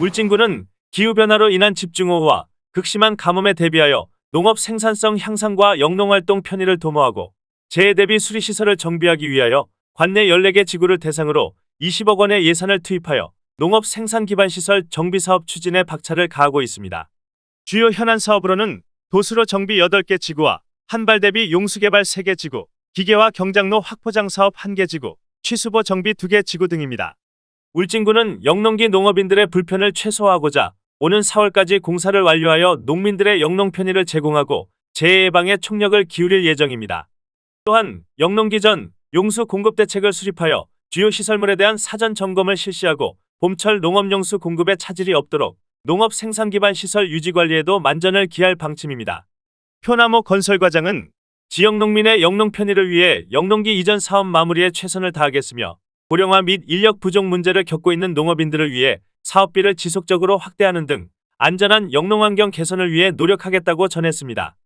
울진군은 기후변화로 인한 집중호우와 극심한 가뭄에 대비하여 농업 생산성 향상과 영농활동 편의를 도모하고 재해 대비 수리시설을 정비하기 위하여 관내 14개 지구를 대상으로 20억 원의 예산을 투입하여 농업 생산 기반 시설 정비 사업 추진에 박차를 가하고 있습니다. 주요 현안 사업으로는 도수로 정비 8개 지구와 한발 대비 용수 개발 3개 지구, 기계화 경장로 확포장 사업 1개 지구, 취수보 정비 2개 지구 등입니다. 울진군은 영농기 농업인들의 불편을 최소화하고자 오는 4월까지 공사를 완료하여 농민들의 영농 편의를 제공하고 재해 예방에 총력을 기울일 예정입니다. 또한 영농기 전 용수 공급 대책을 수립하여 주요 시설물에 대한 사전 점검을 실시하고 봄철 농업용수 공급에 차질이 없도록 농업 생산 기반 시설 유지 관리에도 만전을 기할 방침입니다. 표나무 건설 과장은 지역 농민의 영농 편의를 위해 영농기 이전 사업 마무리에 최선을 다하겠으며 고령화 및 인력 부족 문제를 겪고 있는 농업인들을 위해 사업비를 지속적으로 확대하는 등 안전한 영농 환경 개선을 위해 노력하겠다고 전했습니다.